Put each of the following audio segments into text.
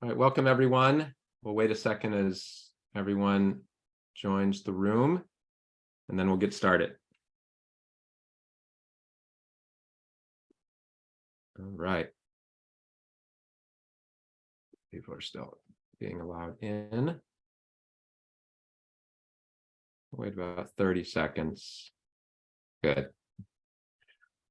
All right, welcome everyone. We'll wait a second as everyone joins the room and then we'll get started. All right. People are still being allowed in. Wait about 30 seconds. Good.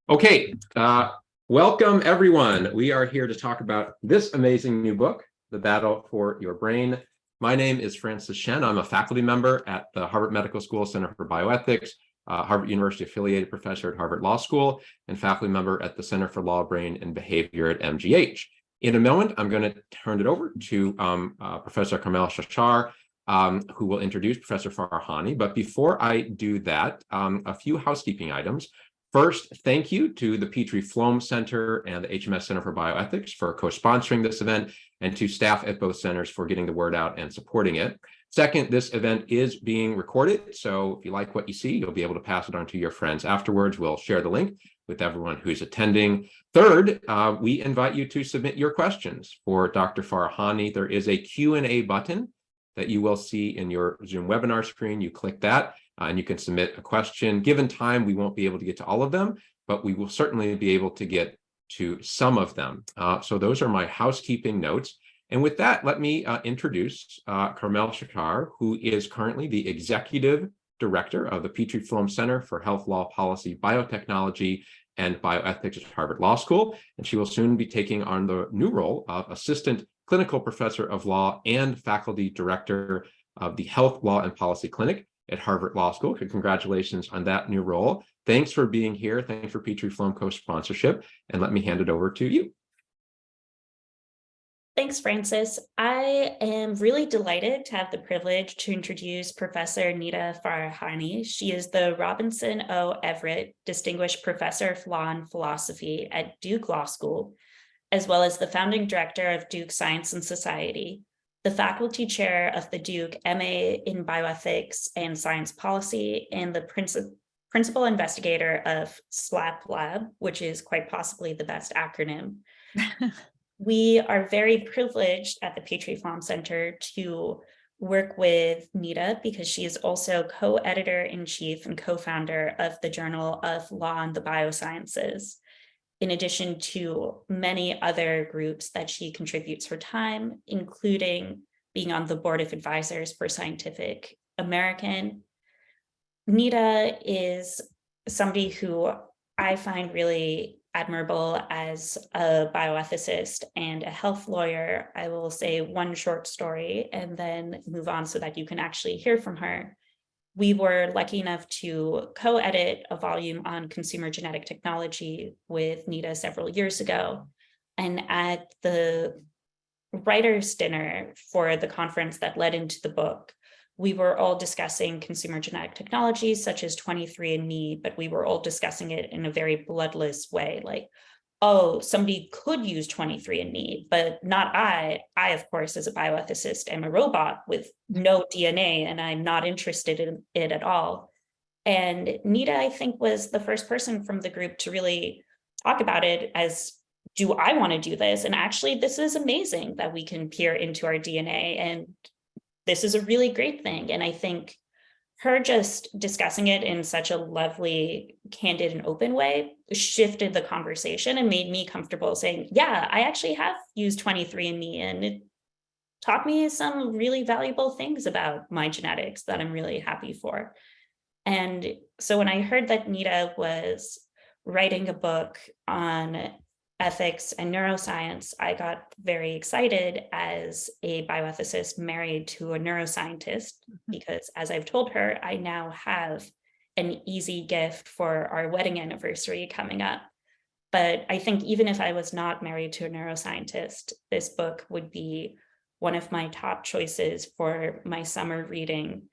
Okay, uh, welcome everyone. We are here to talk about this amazing new book, The Battle for Your Brain. My name is Francis Shen. I'm a faculty member at the Harvard Medical School Center for Bioethics, uh, Harvard University affiliated professor at Harvard Law School, and faculty member at the Center for Law, Brain, and Behavior at MGH. In a moment, I'm going to turn it over to um, uh, Professor Carmel Shachar, um, who will introduce Professor Farahany. But before I do that, um, a few housekeeping items. First, thank you to the Petrie Flom Center and the HMS Center for Bioethics for co-sponsoring this event and to staff at both centers for getting the word out and supporting it. Second, this event is being recorded, so if you like what you see, you'll be able to pass it on to your friends afterwards. We'll share the link with everyone who's attending. Third, uh, we invite you to submit your questions for Dr. Farahany. There is a Q&A button that you will see in your Zoom webinar screen. You click that uh, and you can submit a question. Given time, we won't be able to get to all of them, but we will certainly be able to get to some of them. Uh, so those are my housekeeping notes. And with that, let me uh, introduce uh, Carmel Shachar, who is currently the executive director of the Petrie Flom Center for Health Law Policy, Biotechnology, and Bioethics at Harvard Law School. And she will soon be taking on the new role of assistant clinical professor of law and faculty director of the Health Law and Policy Clinic at Harvard Law School. Congratulations on that new role. Thanks for being here. Thanks for Petrie Flom co-sponsorship. And let me hand it over to you. Thanks, Francis. I am really delighted to have the privilege to introduce Professor Nita Farahany. She is the Robinson O. Everett Distinguished Professor of Law and Philosophy at Duke Law School, as well as the founding director of Duke Science and Society, the faculty chair of the Duke MA in Bioethics and Science Policy, and the principal principal investigator of SLAP Lab, which is quite possibly the best acronym. we are very privileged at the Petrie Flom Center to work with Nita because she is also co-editor-in-chief and co-founder of the Journal of Law and the Biosciences, in addition to many other groups that she contributes her time, including being on the board of advisors for Scientific American. Nita is somebody who I find really admirable as a bioethicist and a health lawyer. I will say one short story and then move on so that you can actually hear from her. We were lucky enough to co-edit a volume on consumer genetic technology with Nita several years ago. And at the writer's dinner for the conference that led into the book, we were all discussing consumer genetic technologies such as 23andMe, but we were all discussing it in a very bloodless way, like, oh, somebody could use 23andMe, but not I. I, of course, as a bioethicist, am a robot with no DNA, and I'm not interested in it at all. And Nita, I think, was the first person from the group to really talk about it as, do I want to do this? And actually, this is amazing that we can peer into our DNA and this is a really great thing. And I think her just discussing it in such a lovely, candid and open way shifted the conversation and made me comfortable saying, yeah, I actually have used 23andMe and it taught me some really valuable things about my genetics that I'm really happy for. And so when I heard that Nita was writing a book on ethics and neuroscience, I got very excited as a bioethicist married to a neuroscientist, mm-hmm. because as I've told her, I now have an easy gift for our wedding anniversary coming up. But I think even if I was not married to a neuroscientist, this book would be one of my top choices for my summer reading.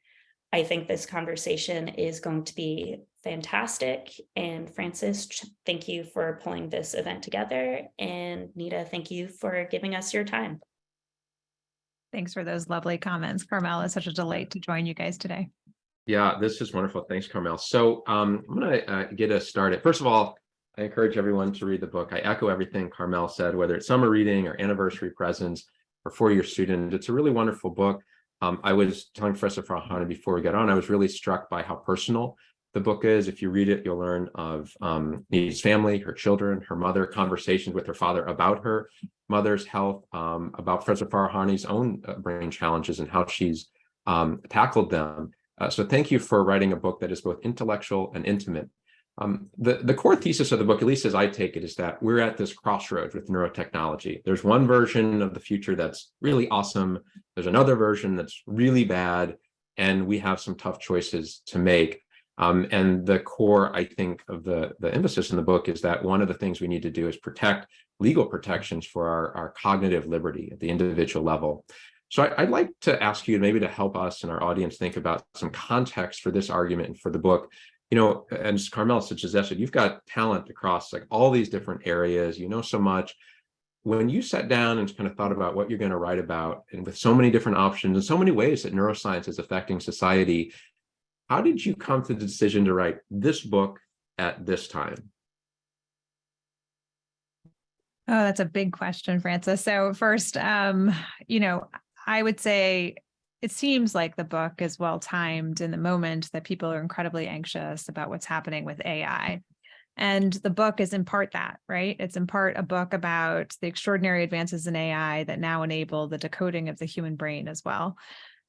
I think this conversation is going to be fantastic. And Francis, thank you for pulling this event together. And Nita, thank you for giving us your time. Thanks for those lovely comments. Carmel, it's such a delight to join you guys today. Yeah, this is wonderful. Thanks, Carmel. So um, I'm going to uh, get us started. First of all, I encourage everyone to read the book. I echo everything Carmel said, whether it's summer reading or anniversary presents. or four-year student. It's a really wonderful book. Um, I was telling Professor Farahany before we got on, I was really struck by how personal the book is. If you read it, you'll learn of um, family, her children, her mother, conversations with her father about her mother's health, um, about Professor Farahany's own uh, brain challenges and how she's um, tackled them. Uh, so thank you for writing a book that is both intellectual and intimate. Um, the, the core thesis of the book, at least as I take it, is that we're at this crossroads with neurotechnology. There's one version of the future that's really awesome. There's another version that's really bad. And we have some tough choices to make. Um, and the core, I think, of the, the emphasis in the book is that one of the things we need to do is protect legal protections for our, our cognitive liberty at the individual level. So I, would like to ask you maybe to help us and our audience think about some context for this argument and for the book. You know, and as Carmela suggested, you've got talent across like all these different areas, you know so much. When you sat down and kind of thought about what you're going to write about, and with so many different options and so many ways that neuroscience is affecting society, how did you come to the decision to write this book at this time? Oh, that's a big question, Francis. So first, um, you know, I would say it seems like the book is well timed in the moment that people are incredibly anxious about what's happening with AI. And the book is in part that, right? It's in part a book about the extraordinary advances in AI that now enable the decoding of the human brain as well.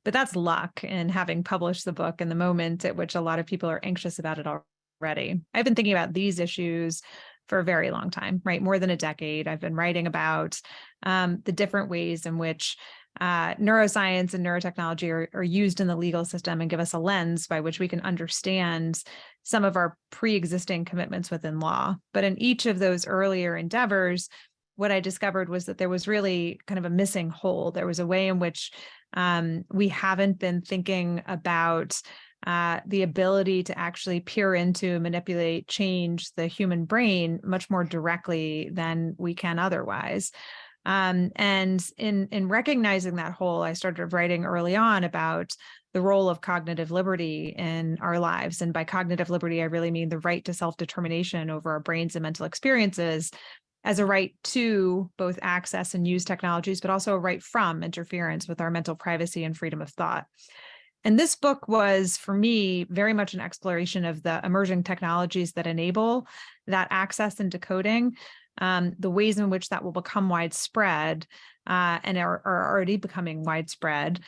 But that's luck in having published the book in the moment at which a lot of people are anxious about it already. I've been thinking about these issues for a very long time, right? More than a decade. I've been writing about um, the different ways in which uh, neuroscience and neurotechnology are, are, used in the legal system and give us a lens by which we can understand some of our pre-existing commitments within law. But in each of those earlier endeavors, what I discovered was that there was really kind of a missing hole. There was a way in which um, we haven't been thinking about uh, the ability to actually peer into, manipulate, change the human brain much more directly than we can otherwise. Um, and in, in recognizing that hole, I started writing early on about the role of cognitive liberty in our lives. And by cognitive liberty, I really mean the right to self-determination over our brains and mental experiences as a right to both access and use technologies, but also a right from interference with our mental privacy and freedom of thought. And this book was, for me, very much an exploration of the emerging technologies that enable that access and decoding, um, the ways in which that will become widespread uh, and are, are already becoming widespread,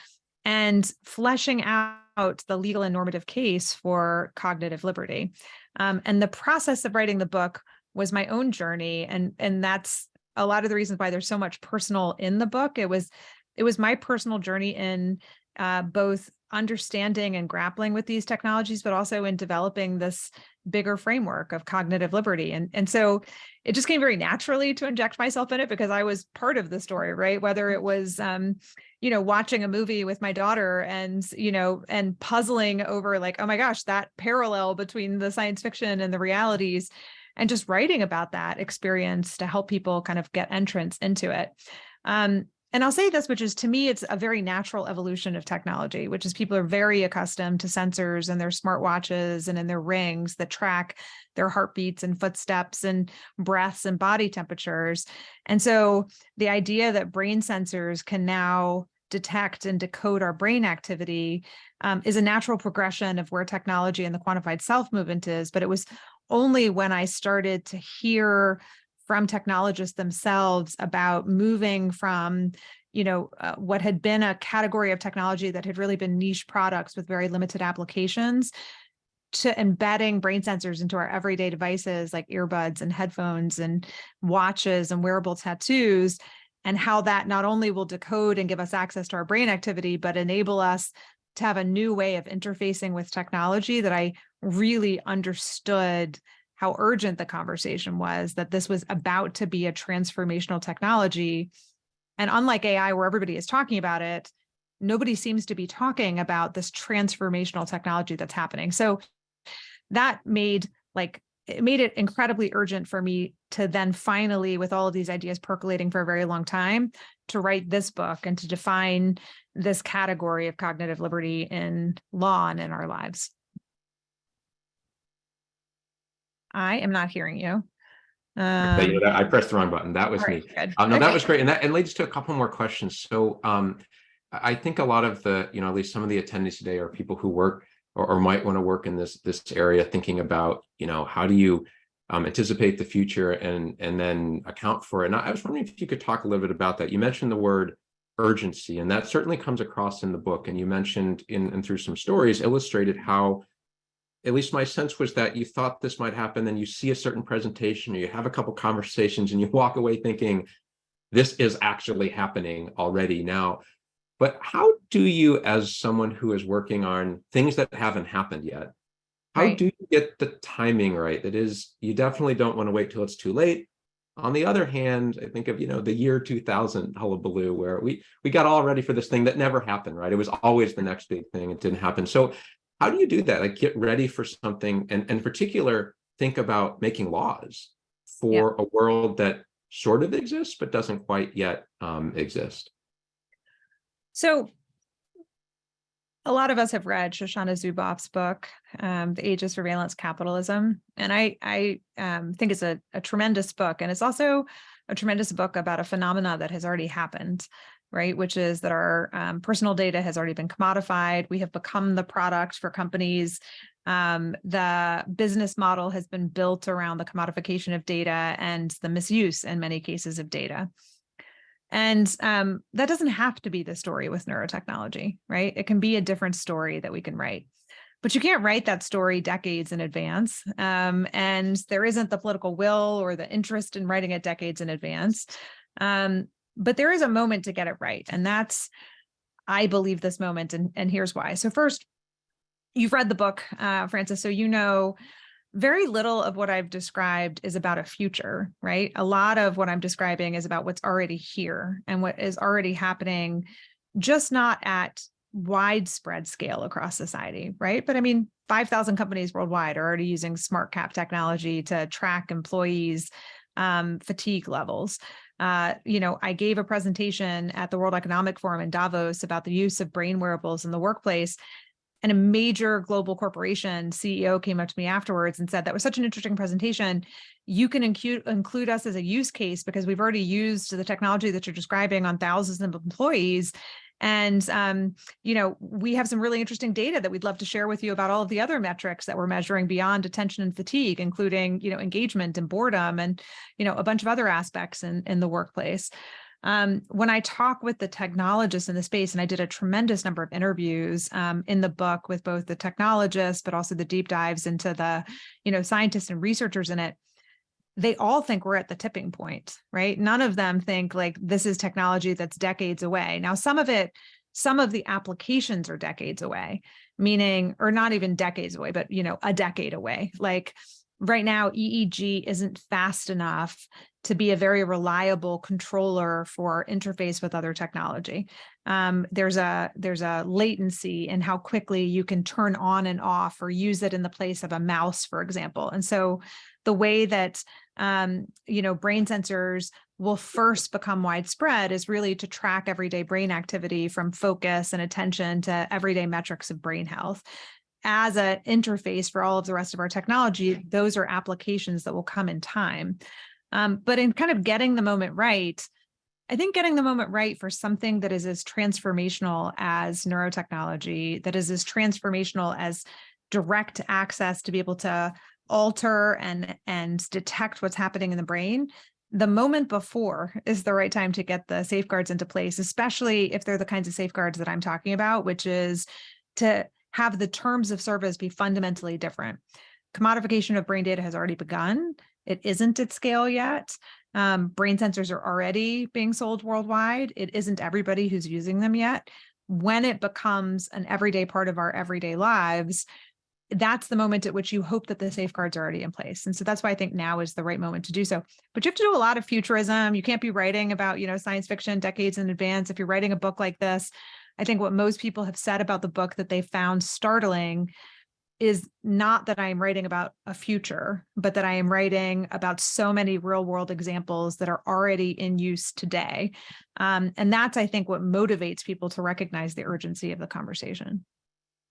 and fleshing out the legal and normative case for cognitive liberty. Um, and the process of writing the book was my own journey. And, and that's a lot of the reasons why there's so much personal in the book. It was, it was my personal journey in uh, both understanding and grappling with these technologies, but also in developing this bigger framework of cognitive liberty. And, and so it just came very naturally to inject myself in it because I was part of the story, right? Whether it was, um, you know, watching a movie with my daughter and, you know, and puzzling over like, oh my gosh, that parallel between the science fiction and the realities and just writing about that experience to help people kind of get entrance into it. Um, and I'll say this, which is to me, it's a very natural evolution of technology, which is people are very accustomed to sensors and their smartwatches and in their rings that track their heartbeats and footsteps and breaths and body temperatures. And so the idea that brain sensors can now detect and decode our brain activity um, is a natural progression of where technology and the quantified self movement is. But it was only when I started to hear from technologists themselves about moving from you know, uh, what had been a category of technology that had really been niche products with very limited applications to embedding brain sensors into our everyday devices like earbuds and headphones and watches and wearable tattoos and how that not only will decode and give us access to our brain activity, but enable us to have a new way of interfacing with technology that I really understood how urgent the conversation was, that this was about to be a transformational technology. And unlike AI, where everybody is talking about it, nobody seems to be talking about this transformational technology that's happening. So that made like it made it incredibly urgent for me to then finally, with all of these ideas percolating for a very long time, to write this book and to define this category of cognitive liberty in law and in our lives. I am not hearing you. Okay, Um, you know, I pressed the wrong button. That was all me. Um, no, that was great. And that, and leads to a couple more questions. So, um, I I think a lot of the, you know, at least some of the attendees today are people who work or, or might want to work in this, this area, thinking about, you know, how do you um, anticipate the future and, and then account for it? And I was wondering if you could talk a little bit about that. You mentioned the word urgency, and that certainly comes across in the book. And you mentioned in, and through some stories illustrated how at least my sense was that you thought this might happen, then you see a certain presentation, or you have a couple conversations, and you walk away thinking, this is actually happening already now. But how do you, as someone who is working on things that haven't happened yet, how Right. do you get the timing right? That is, you definitely don't want to wait till it's too late. On the other hand, I think of, you know, the year 2000 hullabaloo, where we we got all ready for this thing that never happened, right? It was always the next big thing. It didn't happen. So how do you do that? Like get ready for something and, and in particular, think about making laws for a world that sort of exists, but doesn't quite yet um, exist. So a lot of us have read Shoshana Zuboff's book, um, The Age of Surveillance Capitalism. And I, I um, think it's a, a tremendous book. And it's also a tremendous book about a phenomena that has already happened, right? Which is that our um, personal data has already been commodified. We have become the product for companies. Um, the business model has been built around the commodification of data and the misuse in many cases of data. And um, that doesn't have to be the story with neurotechnology, right? It can be a different story that we can write. But you can't write that story decades in advance. Um, and there isn't the political will or the interest in writing it decades in advance. Um, but there is a moment to get it right. And that's, I believe, this moment. And, and here's why. So, first, you've read the book, uh, Francis, so you know very little of what I've described is about a future, right? A lot of what I'm describing is about what's already here and what is already happening, just not at widespread scale across society, right? But I mean, 5,000 companies worldwide are already using smart cap technology to track employees' um, fatigue levels. Uh, you know, I gave a presentation at the World Economic Forum in Davos about the use of brain wearables in the workplace and a major global corporation CEO came up to me afterwards and said, that was such an interesting presentation. You can include, include us as a use case because we've already used the technology that you're describing on thousands of employees. And, um, you know, we have some really interesting data that we'd love to share with you about all of the other metrics that we're measuring beyond attention and fatigue, including, you know, engagement and boredom and, you know, a bunch of other aspects in, in the workplace. Um, when I talk with the technologists in the space, and I did a tremendous number of interviews um, in the book with both the technologists, but also the deep dives into the, you know, scientists and researchers in it, they all think we're at the tipping point, right? None of them think like this is technology that's decades away. Now, some of it, some of the applications are decades away, meaning, or not even decades away, but, you know, a decade away. Like right now, EEG isn't fast enough to be a very reliable controller for interface with other technology. Um, there's a there's a latency in how quickly you can turn on and off or use it in the place of a mouse, for example. And so the way that um, you know brain sensors will first become widespread is really to track everyday brain activity from focus and attention to everyday metrics of brain health as an interface for all of the rest of our technology, those are applications that will come in time. Um, but in kind of getting the moment right, I think getting the moment right for something that is as transformational as neurotechnology, that is as transformational as direct access to be able to alter and and detect what's happening in the brain the moment before is the right time to get the safeguards into place especially if they're the kinds of safeguards that i'm talking about which is to have the terms of service be fundamentally different commodification of brain data has already begun it isn't at scale yet um, brain sensors are already being sold worldwide it isn't everybody who's using them yet when it becomes an everyday part of our everyday lives that's the moment at which you hope that the safeguards are already in place. And so that's why I think now is the right moment to do so. But you have to do a lot of futurism. You can't be writing about, you know, science fiction decades in advance. If you're writing a book like this, I think what most people have said about the book that they found startling is not that I am writing about a future, but that I am writing about so many real world examples that are already in use today. Um, and that's, I think, what motivates people to recognize the urgency of the conversation.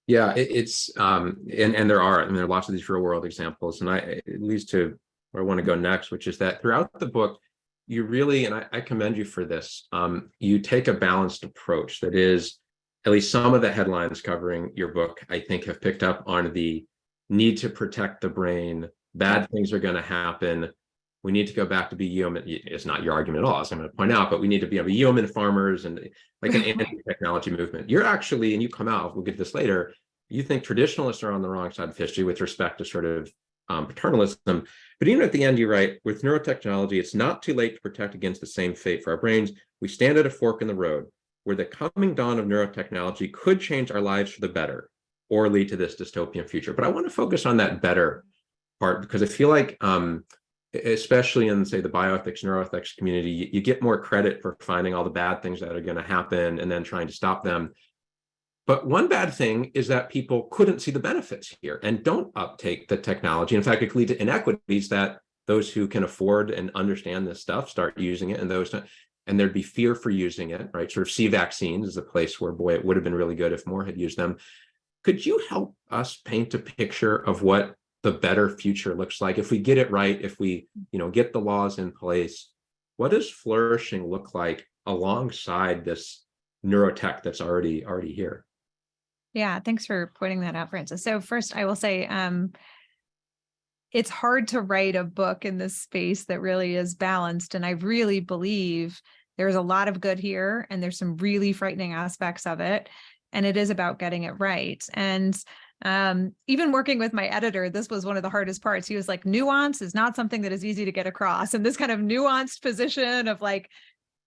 Yeah, it, it's um, and and there are, and there are lots of these real world examples, and I it leads to where I want to go next, which is that throughout the book, you really, and I, I commend you for this, um, you take a balanced approach that is, at least some of the headlines covering your book, I think have picked up on the need to protect the brain, bad things are going to happen. We need to go back to be human. It's not your argument at all, as I'm going to point out, but we need to be, be human farmers and like an anti-technology movement. You're actually, and you come out, we'll get this later, you think traditionalists are on the wrong side of history with respect to sort of um, paternalism. But even at the end, you write, with neurotechnology, it's not too late to protect against the same fate for our brains. We stand at a fork in the road where the coming dawn of neurotechnology could change our lives for the better or lead to this dystopian future. But I want to focus on that better part because I feel like, um, especially in, say, the bioethics, neuroethics community, you, you get more credit for finding all the bad things that are going to happen and then trying to stop them. But one bad thing is that people couldn't see the benefits here and don't uptake the technology. In fact, it could lead to inequities that those who can afford and understand this stuff start using it and those and there'd be fear for using it, right? Sort of see vaccines is a place where, boy, it would have been really good if more had used them. Could you help us paint a picture of what the better future looks like if we get it right, if we, you know, get the laws in place? What does flourishing look like alongside this neurotech that's already already here? Yeah, thanks for pointing that out, Francis. So first, I will say, um, it's hard to write a book in this space that really is balanced. And I really believe there's a lot of good here and there's some really frightening aspects of it. And it is about getting it right. And um, even working with my editor, this was one of the hardest parts. He was like, nuance is not something that is easy to get across. And this kind of nuanced position of like,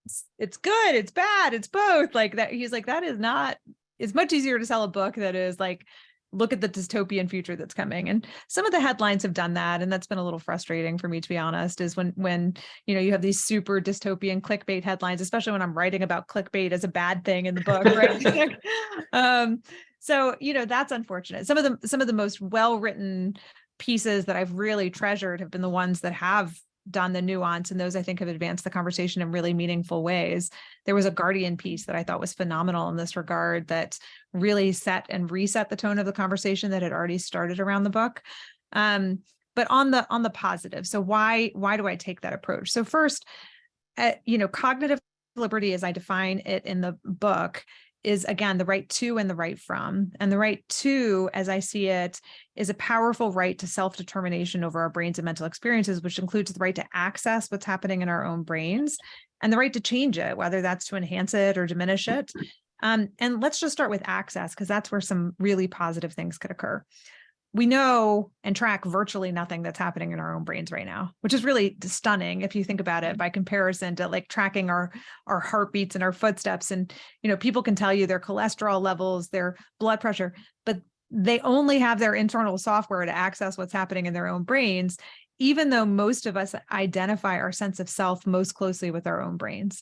it's, it's good, it's bad, it's both like that. He's like, that is not it's much easier to sell a book that is like look at the dystopian future that's coming and some of the headlines have done that and that's been a little frustrating for me to be honest is when when you know you have these super dystopian clickbait headlines especially when i'm writing about clickbait as a bad thing in the book right? Um so you know that's unfortunate. Some of the some of the most well written pieces that i've really treasured have been the ones that have done the nuance and those I think have advanced the conversation in really meaningful ways. There was a Guardian piece that I thought was phenomenal in this regard that really set and reset the tone of the conversation that had already started around the book. Um, but on the on the positive, so why why do I take that approach? So first, uh, you know, cognitive liberty as I define it in the book is again the right to and the right from. And the right to, as I see it, is a powerful right to self-determination over our brains and mental experiences, which includes the right to access what's happening in our own brains and the right to change it, whether that's to enhance it or diminish it. Um, and let's just start with access, because that's where some really positive things could occur we know and track virtually nothing that's happening in our own brains right now, which is really stunning if you think about it by comparison to like tracking our our heartbeats and our footsteps. And you know, people can tell you their cholesterol levels, their blood pressure, but they only have their internal software to access what's happening in their own brains, even though most of us identify our sense of self most closely with our own brains.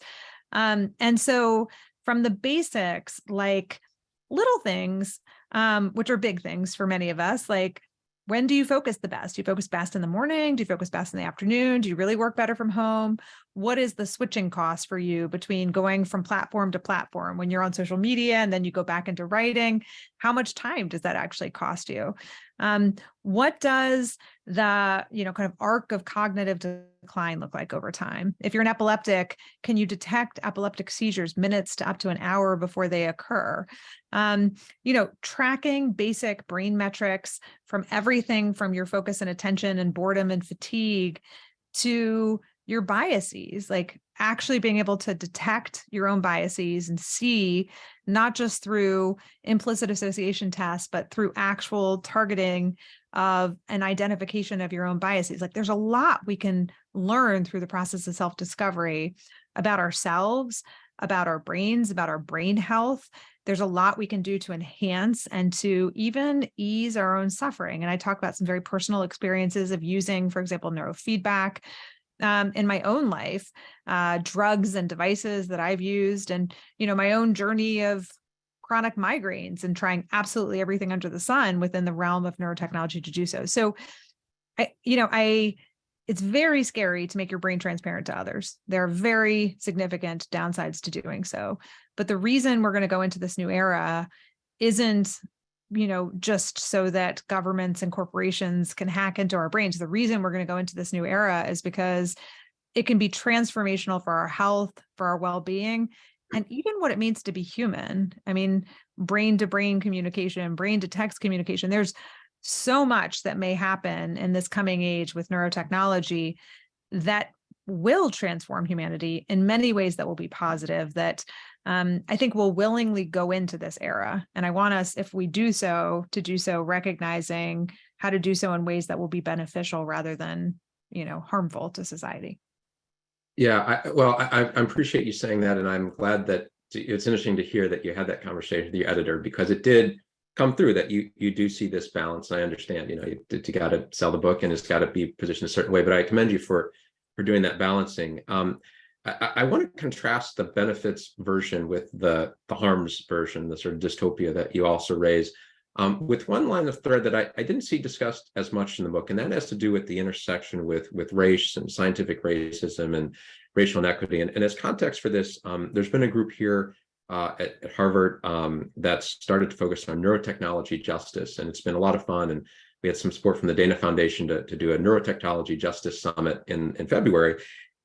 Um, and so from the basics, like little things, um, which are big things for many of us, like when do you focus the best? Do you focus best in the morning? Do you focus best in the afternoon? Do you really work better from home? What is the switching cost for you between going from platform to platform when you're on social media and then you go back into writing? How much time does that actually cost you? Um, what does the, you know, kind of arc of cognitive decline look like over time? If you're an epileptic, can you detect epileptic seizures minutes to up to an hour before they occur? Um, you know, tracking basic brain metrics from everything from your focus and attention and boredom and fatigue to your biases, like actually being able to detect your own biases and see not just through implicit association tests, but through actual targeting of an identification of your own biases. Like there's a lot we can learn through the process of self-discovery about ourselves, about our brains, about our brain health. There's a lot we can do to enhance and to even ease our own suffering. And I talk about some very personal experiences of using, for example, neurofeedback um, in my own life, uh, drugs and devices that I've used, and you know my own journey of chronic migraines and trying absolutely everything under the sun within the realm of neurotechnology to do so. So, I, you know, I it's very scary to make your brain transparent to others. There are very significant downsides to doing so. But the reason we're going to go into this new era isn't you know, just so that governments and corporations can hack into our brains. The reason we're going to go into this new era is because it can be transformational for our health, for our well-being, and even what it means to be human. I mean, brain to brain communication, brain to text communication. There's so much that may happen in this coming age with neurotechnology that will transform humanity in many ways that will be positive that um, I think we'll willingly go into this era. And I want us, if we do so, to do so recognizing how to do so in ways that will be beneficial rather than, you know, harmful to society. Yeah, I, well, I, I appreciate you saying that, and I'm glad that it's interesting to hear that you had that conversation with your editor because it did come through that you you do see this balance. And I understand, you know, you, you got to sell the book and it's got to be positioned a certain way. But I commend you for for doing that balancing. Um, I, I want to contrast the benefits version with the the harms version, the sort of dystopia that you also raise. Um, with one line of thread that I, I didn't see discussed as much in the book, and that has to do with the intersection with, with race and scientific racism and racial inequity. And, and as context for this, um, there's been a group here uh, at, at, Harvard um, that started to focus on neurotechnology justice, and it's been a lot of fun. And we had some support from the Dana Foundation to, to do a neurotechnology justice summit in, in February.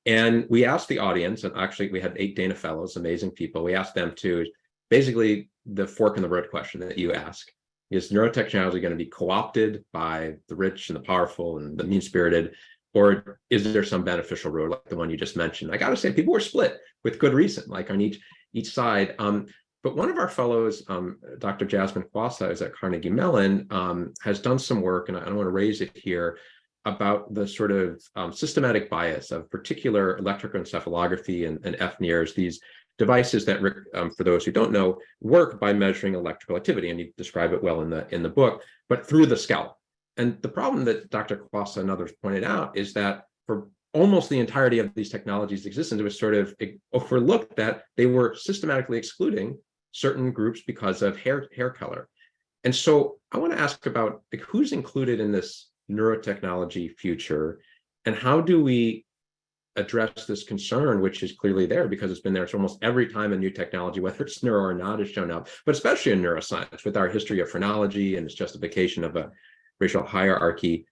And we asked the audience, and actually we had eight Dana fellows, amazing people. We asked them to basically the fork in the road question that you ask is neurotechnology going to be co-opted by the rich and the powerful and the mean-spirited, or is there some beneficial road like the one you just mentioned? I got to say, people were split with good reason, like on each each side. Um, but one of our fellows, um, Dr. Jasmine Kwasa, is at Carnegie Mellon, um, has done some work, and I don't want to raise it here, about the sort of um, systematic bias of particular electroencephalography and, and FNIRS, these devices that, um, for those who don't know, work by measuring electrical activity, and you describe it well in the in the book, but through the scalp. And the problem that Dr. Kwasa and others pointed out is that for almost the entirety of these technologies' existence, it was sort of overlooked that they were systematically excluding certain groups because of hair hair color. And so I want to ask about like, who's included in this neurotechnology future, and how do we address this concern, which is clearly there because it's been there It's almost every time a new technology, whether it's neuro or not, has shown up, but especially in neuroscience with our history of phrenology and its justification of a racial hierarchy.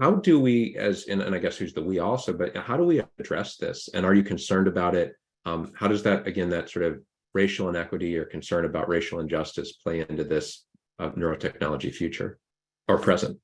How do we, as and, and I guess who's the we also, but how do we address this? And are you concerned about it? Um, how does that, again, that sort of racial inequity or concern about racial injustice play into this uh, neurotechnology future or present?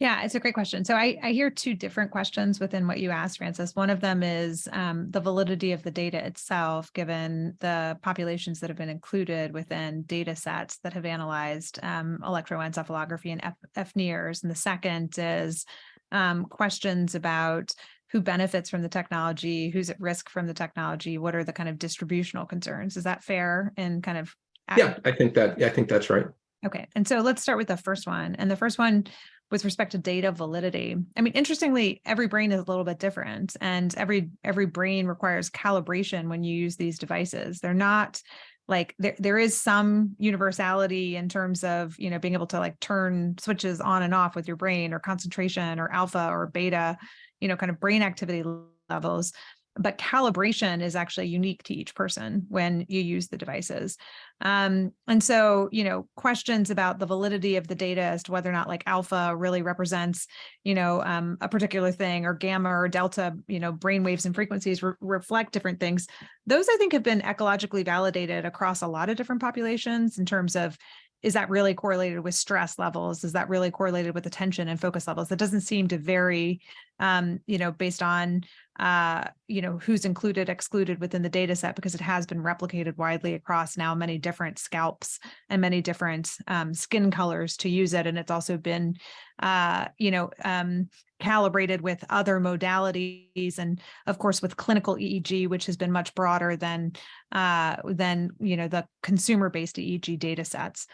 Yeah, it's a great question. So I, I hear two different questions within what you asked, Francis. One of them is um, the validity of the data itself, given the populations that have been included within data sets that have analyzed um, electroencephalography and FNIRS. And the second is um, questions about who benefits from the technology, who's at risk from the technology, what are the kind of distributional concerns? Is that fair and kind of? Yeah, I think that, I think that's right. Okay, and so let's start with the first one. And the first one with respect to data validity. I mean, interestingly, every brain is a little bit different and every every brain requires calibration when you use these devices. They're not like there, there is some universality in terms of, you know, being able to like turn switches on and off with your brain or concentration or alpha or beta, you know, kind of brain activity levels but calibration is actually unique to each person when you use the devices. Um, and so, you know, questions about the validity of the data as to whether or not like alpha really represents, you know, um, a particular thing or gamma or delta, you know, brain waves and frequencies re reflect different things. Those I think have been ecologically validated across a lot of different populations in terms of is that really correlated with stress levels? Is that really correlated with attention and focus levels? That doesn't seem to vary, um, you know, based on, uh, you know, who's included, excluded within the data set, because it has been replicated widely across now many different scalps and many different um, skin colors to use it. And it's also been, uh, you know, um, calibrated with other modalities and of course with clinical EEG, which has been much broader than uh, than you know the consumer-based EEG data sets.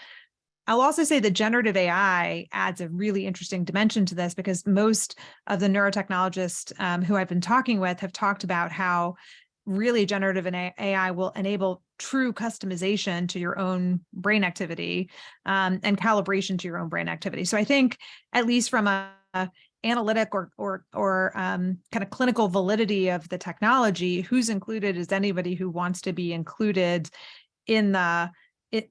I'll also say that generative AI adds a really interesting dimension to this because most of the neurotechnologists um, who I've been talking with have talked about how really generative AI will enable true customization to your own brain activity um, and calibration to your own brain activity. So I think at least from a, a analytic or or or um, kind of clinical validity of the technology, who's included is anybody who wants to be included in the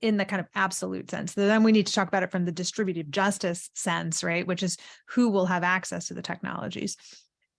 in the kind of absolute sense. Then we need to talk about it from the distributive justice sense, right? Which is who will have access to the technologies.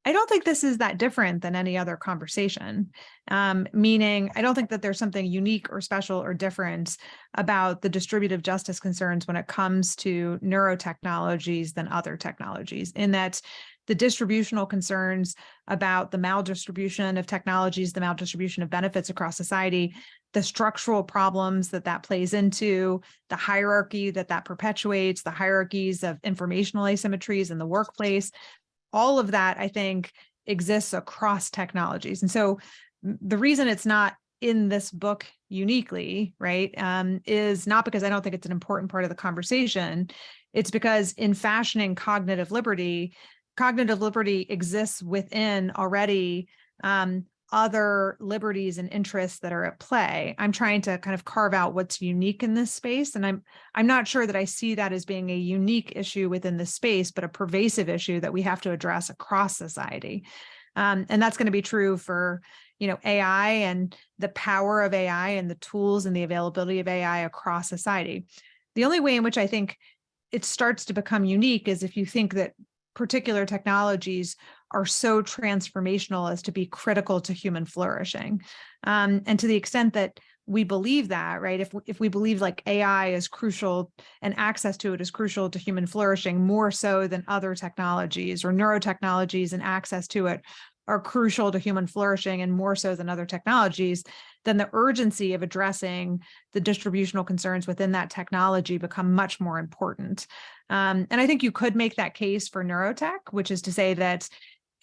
I don't think this is that different than any other conversation. Um, meaning, I don't think that there's something unique or special or different about the distributive justice concerns when it comes to neurotechnologies than other technologies, in that the distributional concerns about the maldistribution of technologies, the maldistribution of benefits across society, the structural problems that that plays into, the hierarchy that that perpetuates, the hierarchies of informational asymmetries in the workplace, all of that, I think, exists across technologies. And so the reason it's not in this book uniquely, right, um, is not because I don't think it's an important part of the conversation. It's because in fashioning cognitive liberty, cognitive liberty exists within already um, other liberties and interests that are at play. I'm trying to kind of carve out what's unique in this space. And I'm I'm not sure that I see that as being a unique issue within the space, but a pervasive issue that we have to address across society. Um, and that's going to be true for, you know, AI and the power of AI and the tools and the availability of AI across society. The only way in which I think it starts to become unique is if you think that particular technologies are so transformational as to be critical to human flourishing. Um, and to the extent that we believe that, right? If, if we believe like AI is crucial and access to it is crucial to human flourishing more so than other technologies or neurotechnologies and access to it are crucial to human flourishing and more so than other technologies, then the urgency of addressing the distributional concerns within that technology become much more important. Um, and I think you could make that case for neurotech, which is to say that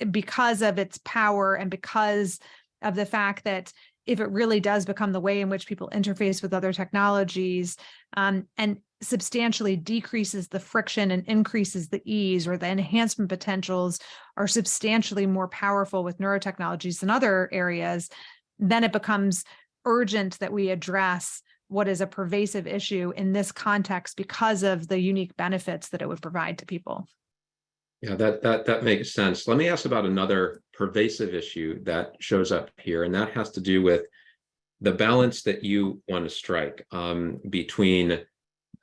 because of its power and because of the fact that if it really does become the way in which people interface with other technologies um, and substantially decreases the friction and increases the ease or the enhancement potentials are substantially more powerful with neurotechnologies than other areas, then it becomes urgent that we address what is a pervasive issue in this context because of the unique benefits that it would provide to people. Yeah, that that that makes sense. Let me ask about another pervasive issue that shows up here, and that has to do with the balance that you want to strike um, between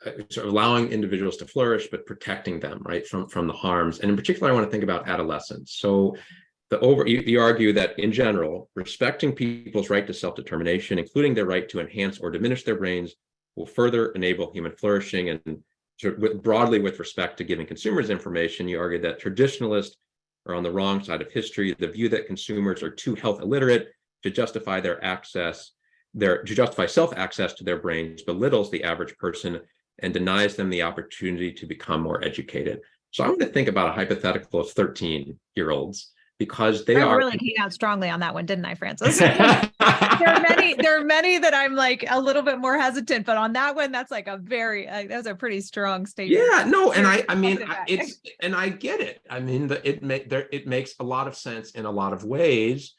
uh, sort of allowing individuals to flourish, but protecting them right from from the harms. And in particular, I want to think about adolescence. So the over you, you argue that in general, respecting people's right to self-determination, including their right to enhance or diminish their brains, will further enable human flourishing and with- broadly with respect to giving consumers information, you argue that traditionalists are on the wrong side of history. The view that consumers are too health illiterate to justify their access, their to justify self-access to their brains belittles the average person and denies them the opportunity to become more educated. So I want to think about a hypothetical of 13 year olds because they I are really came out strongly on that one, didn't I, Francis? there are many, there are many that I'm like a little bit more hesitant, but on that one, that's like a very, uh, that's a pretty strong statement. Yeah, no, and I, I mean, I- it's, and I get it. I mean, the, it make there, it makes a lot of sense in a lot of ways.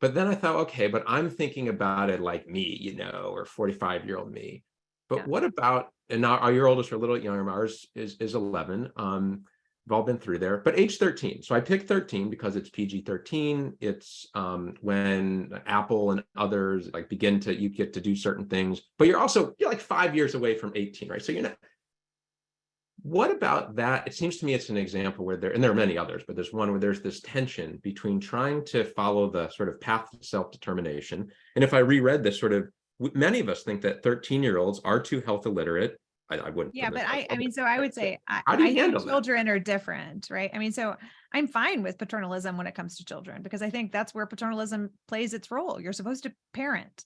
But then I thought, okay, but I'm thinking about it like me, you know, or 45 year old me. But Yeah. what about, and now our your oldest are a little younger, ours is, is 11. Um, we've all been through there, but age 13. So I picked 13 because it's PG 13. It's um, when Apple and others like begin to, you get to do certain things, but you're also, you're like five years away from 18, right? So you're not, what about that? It seems to me it's an example where there, and there are many others, but there's one where there's this tension between trying to follow the sort of path to self-determination. And if I reread this sort of, many of us think that 13 year olds are too health illiterate. I, I wouldn't. Yeah, but I, I mean, so I would say, I, How do you I think handle that? children are different, right? I mean, so I'm fine with paternalism when it comes to children, because I think that's where paternalism plays its role. You're supposed to parent.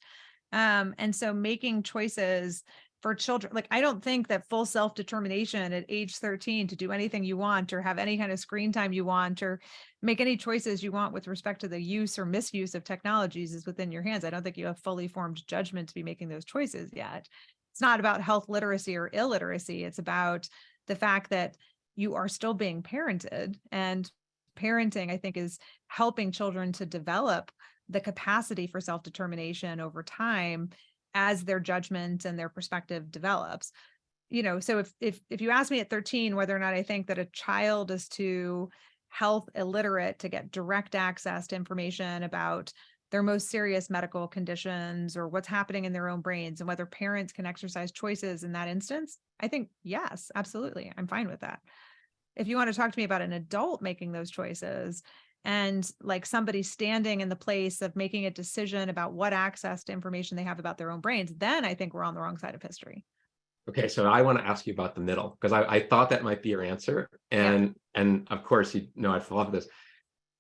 Um, and so making choices for children, like, I don't think that full self-determination at age 13 to do anything you want or have any kind of screen time you want or make any choices you want with respect to the use or misuse of technologies is within your hands. I don't think you have fully formed judgment to be making those choices yet it's not about health literacy or illiteracy. It's about the fact that you are still being parented and parenting, I think, is helping children to develop the capacity for self-determination over time as their judgment and their perspective develops. You know, so if if if you ask me at 13 whether or not I think that a child is too health illiterate to get direct access to information about their most serious medical conditions or what's happening in their own brains and whether parents can exercise choices in that instance, I think, yes, absolutely. I'm fine with that. If you want to talk to me about an adult making those choices and like somebody standing in the place of making a decision about what access to information they have about their own brains, then I think we're on the wrong side of history. Okay, so I want to ask you about the middle because I, I thought that might be your answer. And and of course, you know, I thought of this.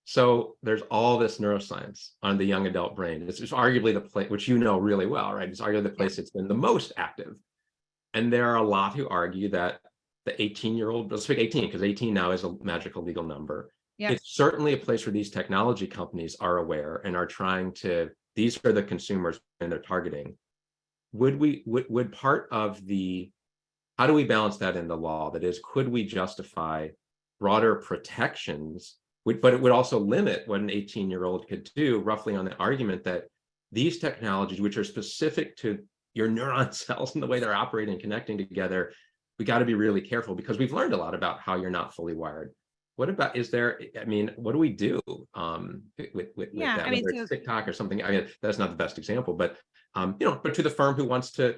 So there's all this neuroscience on the young adult brain. This is arguably the place, which you know really well, right? It's arguably the place that's been the most active. And there are a lot who argue that the 18 year old, let's pick 18 because 18 now is a magical legal number. Yeah. It's certainly a place where these technology companies are aware and are trying to, these are the consumers and they're targeting. Would we, would, would part of the, how do we balance that in the law? That is, could we justify broader protections but it would also limit what an 18 year old could do roughly on the argument that these technologies, which are specific to your neuron cells and the way they're operating and connecting together, we got to be really careful because we've learned a lot about how you're not fully wired. What about, is there, I mean, what do we do um, with, with, with that? I mean, Whether it's so- TikTok or something, I mean, that's not the best example, but, um, you know, but to the firm who wants to,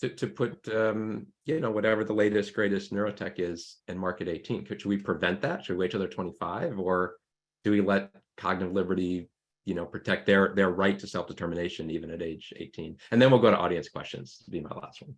to, to put, um, you know, whatever the latest, greatest neurotech is in market 18. Could, should we prevent that? Should we wait till they're 25 or do we let cognitive liberty, you know, protect their, their right to self-determination even at age 18? And then we'll go to audience questions to be my last one.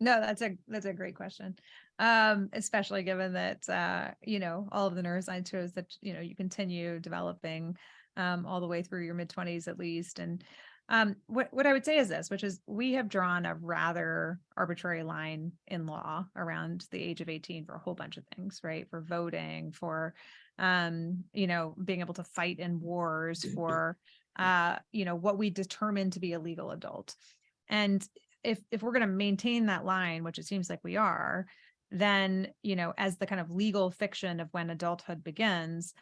No, that's a that's a great question. Um, especially given that uh, you know, all of the neuroscience shows that, you know, you continue developing um all the way through your mid-20s at least. And um what what I would say is this, which is we have drawn a rather arbitrary line in law around the age of 18 for a whole bunch of things, right? For voting, for um, you know, being able to fight in wars, for uh, you know, what we determine to be a legal adult. And if if we're going to maintain that line, which it seems like we are, then you know, as the kind of legal fiction of when adulthood begins,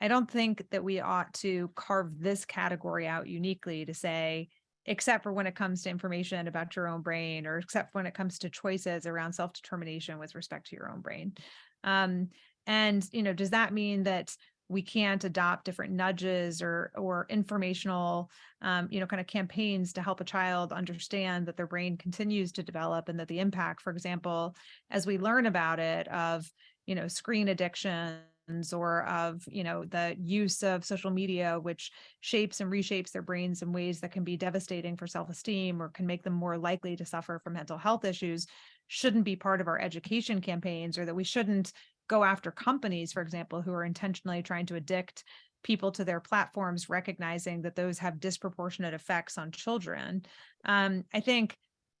I don't think that we ought to carve this category out uniquely to say, except for when it comes to information about your own brain, or except when it comes to choices around self-determination with respect to your own brain. Um, and you know, does that mean that we can't adopt different nudges or or informational um, you know kind of campaigns to help a child understand that their brain continues to develop and that the impact for example as we learn about it of you know screen addictions or of you know the use of social media which shapes and reshapes their brains in ways that can be devastating for self-esteem or can make them more likely to suffer from mental health issues shouldn't be part of our education campaigns or that we shouldn't go after companies, for example, who are intentionally trying to addict people to their platforms, recognizing that those have disproportionate effects on children. Um, I think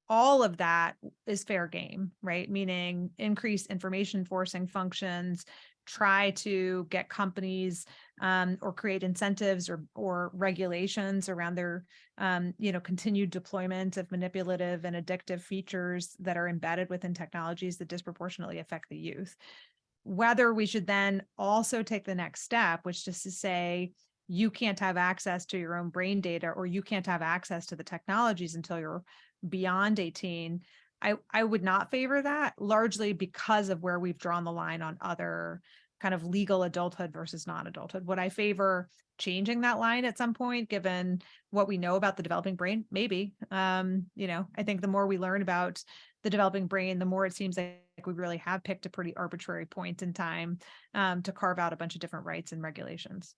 all of that is fair game, right? Meaning increase information forcing functions, try to get companies um, or create incentives or or regulations around their um, you know continued deployment of manipulative and addictive features that are embedded within technologies that disproportionately affect the youth whether we should then also take the next step, which is to say, you can't have access to your own brain data or you can't have access to the technologies until you're beyond 18. I, I would not favor that largely because of where we've drawn the line on other kind of legal adulthood versus non-adulthood. Would I favor changing that line at some point, given what we know about the developing brain? Maybe. Um, you know, I think the more we learn about the developing brain, the more it seems like we really have picked a pretty arbitrary point in time um, to carve out a bunch of different rights and regulations.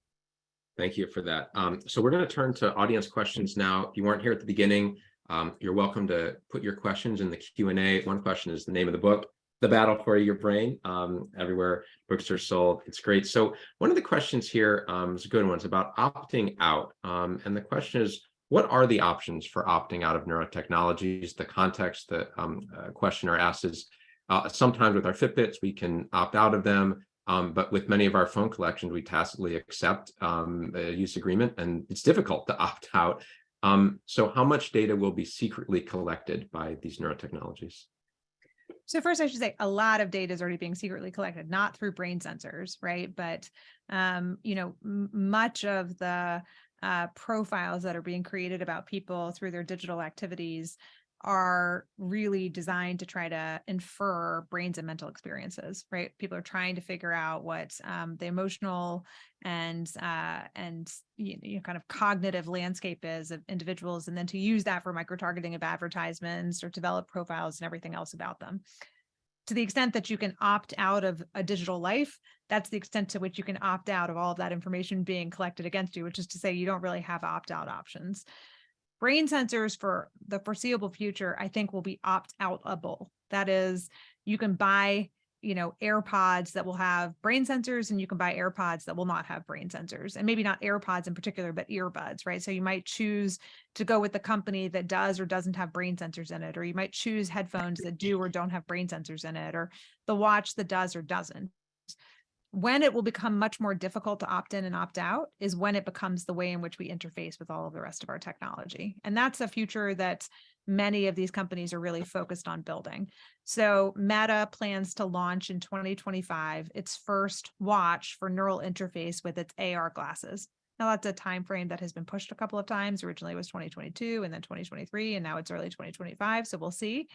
Thank you for that. Um, so we're going to turn to audience questions now. If you weren't here at the beginning, um, you're welcome to put your questions in the Q&A. One question is the name of the book, The Battle for Your Brain, um, everywhere books are sold. It's great. So one of the questions here um, is a good one. It's about opting out. Um, and the question is, what are the options for opting out of neurotechnologies? The context the um, uh, questioner asks is, uh, sometimes with our Fitbits, we can opt out of them. Um, but with many of our phone collections, we tacitly accept um, a use agreement, and it's difficult to opt out. Um, so how much data will be secretly collected by these neurotechnologies? So first, I should say a lot of data is already being secretly collected, not through brain sensors, right? But um, you know, much of the uh, profiles that are being created about people through their digital activities are really designed to try to infer brains and mental experiences, right? People are trying to figure out what um, the emotional and uh, and you know, kind of cognitive landscape is of individuals, and then to use that for micro targeting of advertisements or develop profiles and everything else about them. To the extent that you can opt out of a digital life, that's the extent to which you can opt out of all of that information being collected against you, which is to say you don't really have opt out options brain sensors for the foreseeable future, I think will be opt-outable. That is, you can buy, you know, AirPods that will have brain sensors and you can buy AirPods that will not have brain sensors and maybe not AirPods in particular, but earbuds, right? So you might choose to go with the company that does or doesn't have brain sensors in it, or you might choose headphones that do or don't have brain sensors in it, or the watch that does or doesn't when it will become much more difficult to opt in and opt out is when it becomes the way in which we interface with all of the rest of our technology. And that's a future that many of these companies are really focused on building. So Meta plans to launch in 2025 its first watch for neural interface with its AR glasses. Now that's a time frame that has been pushed a couple of times. Originally it was 2022 and then 2023 and now it's early 2025. So we'll see.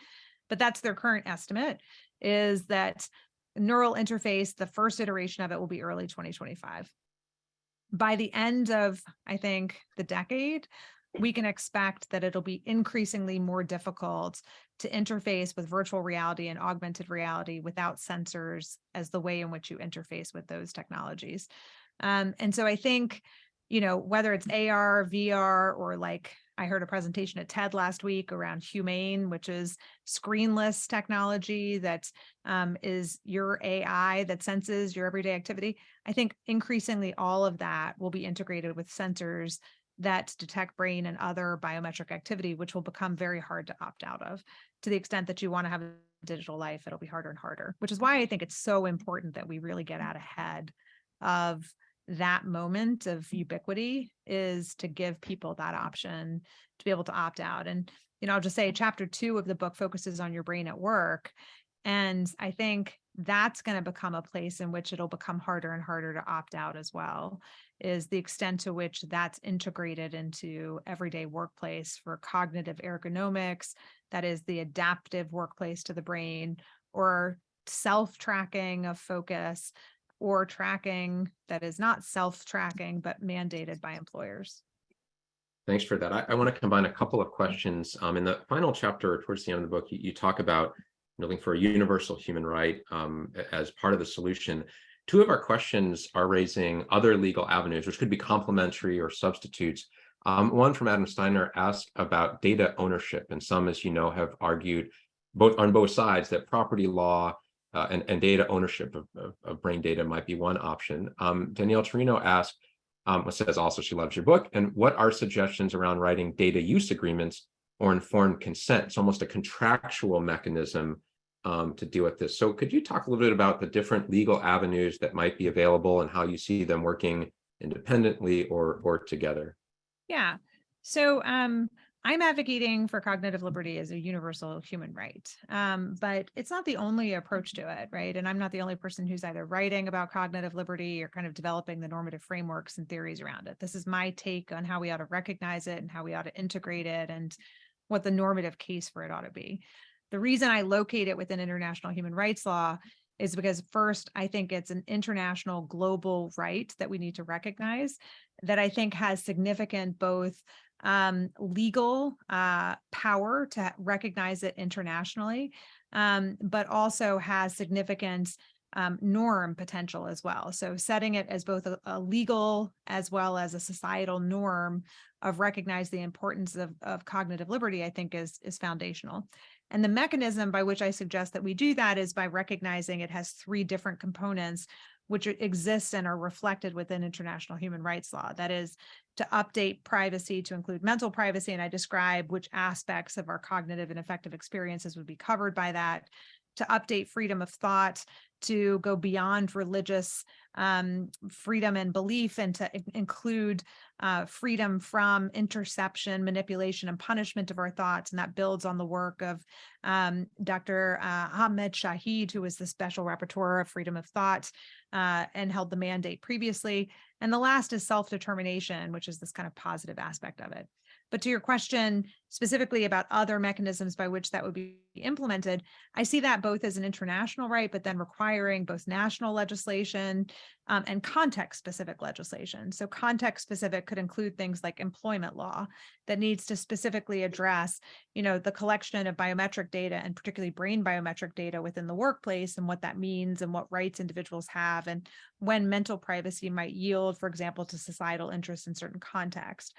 But that's their current estimate is that neural interface, the first iteration of it will be early 2025. By the end of, I think, the decade, we can expect that it'll be increasingly more difficult to interface with virtual reality and augmented reality without sensors as the way in which you interface with those technologies. Um, and so I think, you know, whether it's AR, VR, or like I heard a presentation at TED last week around Humane, which is screenless technology that um, is your AI that senses your everyday activity. I think increasingly all of that will be integrated with sensors that detect brain and other biometric activity, which will become very hard to opt out of. To the extent that you want to have a digital life, it'll be harder and harder, which is why I think it's so important that we really get out ahead of that moment of mm. ubiquity is to give people that option to be able to opt out. And, you know, I'll just say chapter two of the book focuses on your brain at work. And I think that's going to become a place in which it'll become harder and harder to opt out as well, is the extent to which that's integrated into everyday workplace for cognitive ergonomics, that is the adaptive workplace to the brain, or self-tracking of focus, or tracking that is not self-tracking, but mandated by employers. Thanks for that. I, I want to combine a couple of questions. Um, in the final chapter, towards the end of the book, you, you talk about looking for a universal human right um, as part of the solution. Two of our questions are raising other legal avenues, which could be complementary or substitutes. Um, one from Adam Steiner asked about data ownership, and some, as you know, have argued both on both sides that property law uh, and, and data ownership of, of, of, brain data might be one option. Um, Danielle Torino asked, um, says also she loves your book, and what are suggestions around writing data use agreements or informed consent? It's almost a contractual mechanism um, to deal with this. So could you talk a little bit about the different legal avenues that might be available and how you see them working independently or, or together? Yeah, so um, I'm advocating for cognitive liberty as a universal human right, um, but it's not the only approach to it, right? And I'm not the only person who's either writing about cognitive liberty or kind of developing the normative frameworks and theories around it. This is my take on how we ought to recognize it and how we ought to integrate it and what the normative case for it ought to be. The reason I locate it within international human rights law is because first, I think it's an international global right that we need to recognize that I think has significant both um, legal uh, power to recognize it internationally, um, but also has significant um, norm potential as well. So setting it as both a, a, legal as well as a societal norm of recognize the importance of, of cognitive liberty, I think is, is foundational. And the mechanism by which I suggest that we do that is by recognizing it has three different components which exists and are reflected within international human rights law. That is to update privacy to include mental privacy. And I describe which aspects of our cognitive and affective experiences would be covered by that, to update freedom of thought, to go beyond religious um, freedom and belief and to include uh, freedom from interception, manipulation, and punishment of our thoughts. And that builds on the work of um, Dr. Uh, Ahmed Shaheed, who was the special rapporteur of freedom of thought uh, and held the mandate previously. And the last is self-determination, which is this kind of positive aspect of it. But to your question specifically about other mechanisms by which that would be implemented, I see that both as an international right, but then requiring both national legislation um, and context specific legislation. So context specific could include things like employment law that needs to specifically address, you know, the collection of biometric data and particularly brain biometric data within the workplace and what that means and what rights individuals have and when mental privacy might yield, for example, to societal interests in certain context.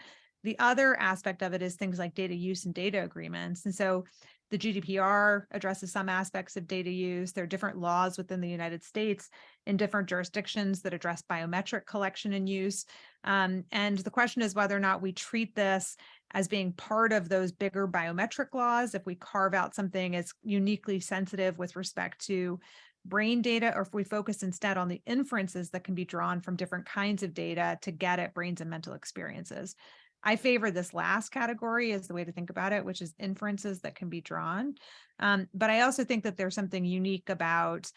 The other aspect of it is things like data use and data agreements. And so the GDPR addresses some aspects of data use. There are different laws within the United States in different jurisdictions that address biometric collection and use. Um, and the question is whether or not we treat this as being part of those bigger biometric laws, if we carve out something as uniquely sensitive with respect to brain data, or if we focus instead on the inferences that can be drawn from different kinds of data to get at brains and mental experiences. I favor this last category as the way to think about it, which is inferences that can be drawn. Um, but I also think that there's something unique about